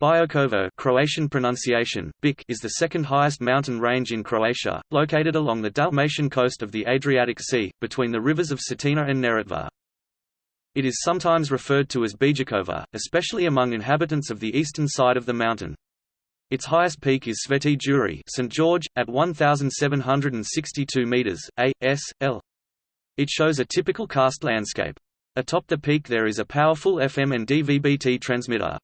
Biokovo Croatian pronunciation, Bic is the second highest mountain range in Croatia, located along the Dalmatian coast of the Adriatic Sea, between the rivers of Cetina and Neretva. It is sometimes referred to as Bijakova, especially among inhabitants of the eastern side of the mountain. Its highest peak is Sveti Jure St. George, at 1,762 metres, a. s. l. It shows a typical karst landscape. Atop the peak there is a powerful FM and DVB-T transmitter.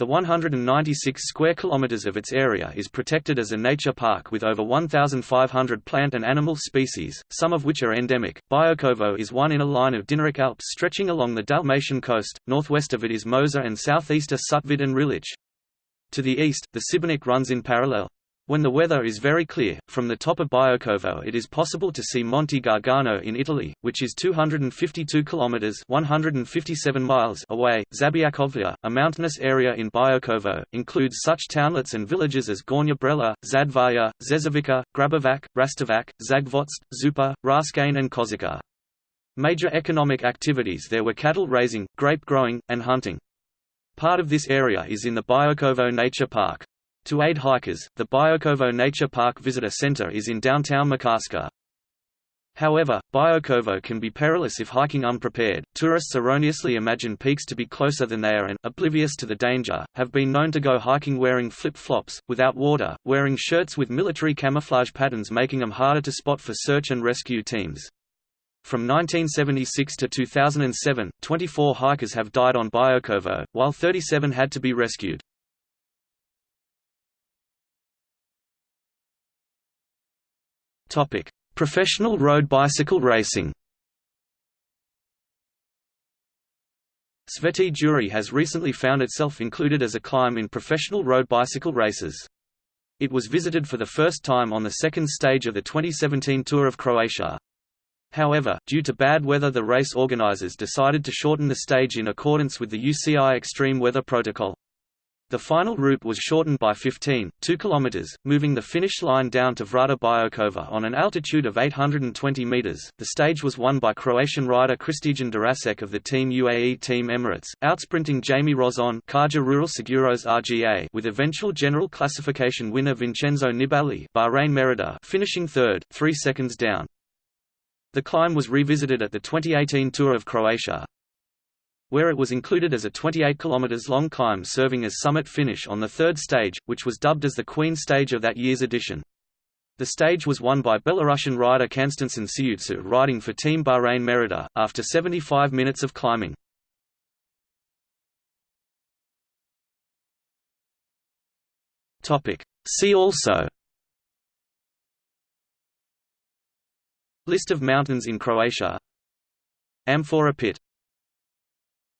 The 196 square kilometers of its area is protected as a nature park with over 1,500 plant and animal species, some of which are endemic. Biokovo is one in a line of Dinaric Alps stretching along the Dalmatian coast, northwest of it is Mosor and southeast are Sutvid and Rilic. To the east, the Šibenik runs in parallel. When the weather is very clear, from the top of Biokovo it is possible to see Monte Gargano in Italy, which is 252 kilometers (157 miles) away. Zabiokovlje, a mountainous area in Biokovo, includes such townlets and villages as Gornja Zadvarja, Zezovica, Grabovac, Rastovac, Zagvozd, Zupa, Raskane and Kozica. Major economic activities there were cattle raising, grape growing, and hunting. Part of this area is in the Biokovo Nature Park. To aid hikers, the Biokovo Nature Park Visitor Center is in downtown Makarska. However, Biokovo can be perilous if hiking unprepared. Tourists erroneously imagine peaks to be closer than they are and, oblivious to the danger, have been known to go hiking wearing flip-flops, without water, wearing shirts with military camouflage patterns making them harder to spot for search and rescue teams. From 1976 to 2007, 24 hikers have died on Biokovo, while 37 had to be rescued. Topic: Professional road bicycle racing. Sveti Jure has recently found itself included as a climb in professional road bicycle races. It was visited for the first time on the second stage of the 2017 Tour of Croatia. However, due to bad weather the race organizers decided to shorten the stage in accordance with the UCI Extreme Weather Protocol. The final route was shortened by 15, 2 km, moving the finish line down to Vrata Biokova on an altitude of 820 meters. The stage was won by Croatian rider Kristijan Durasek of the Team UAE Team Emirates, outsprinting Jaime Rosón Caja Rural Seguros RGA with eventual general classification winner Vincenzo Nibali Bahrain Merida finishing third, 3 seconds down. The climb was revisited at the 2018 Tour of Croatia, where it was included as a 28 km long climb serving as summit finish on the third stage, which was dubbed as the Queen stage of that year's edition. The stage was won by Belarusian rider Konstantin Siutsou riding for Team Bahrain Merida, after 75 minutes of climbing. See also List of mountains in Croatia Amphora pit